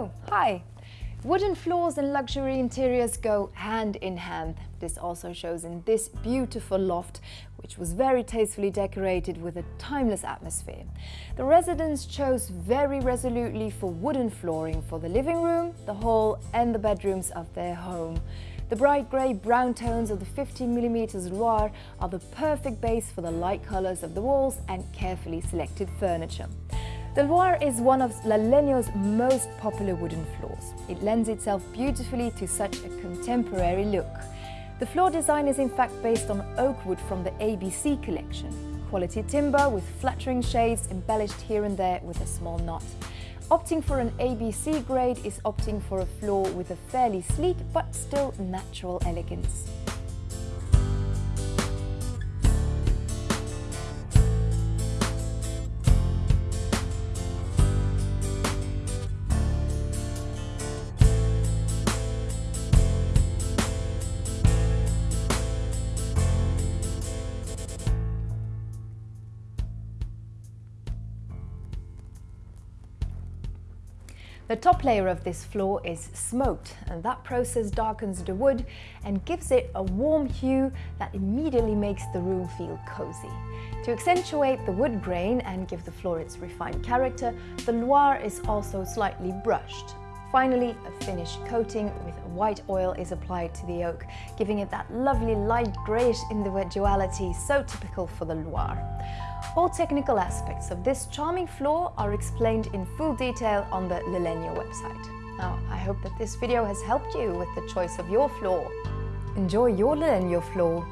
Oh, hi! Wooden floors and luxury interiors go hand in hand. This also shows in this beautiful loft, which was very tastefully decorated with a timeless atmosphere. The residents chose very resolutely for wooden flooring for the living room, the hall and the bedrooms of their home. The bright grey brown tones of the 15mm Loire are the perfect base for the light colours of the walls and carefully selected furniture. The Loire is one of La Legno's most popular wooden floors. It lends itself beautifully to such a contemporary look. The floor design is in fact based on oak wood from the ABC collection. Quality timber with flattering shades embellished here and there with a small knot. Opting for an ABC grade is opting for a floor with a fairly sleek but still natural elegance. The top layer of this floor is smoked and that process darkens the wood and gives it a warm hue that immediately makes the room feel cozy. To accentuate the wood grain and give the floor its refined character, the Loire is also slightly brushed. Finally, a finish coating with white oil is applied to the oak, giving it that lovely light greyish individuality so typical for the Loire. All technical aspects of this charming floor are explained in full detail on the La Legno website. Now, I hope that this video has helped you with the choice of your floor. Enjoy your La Legno floor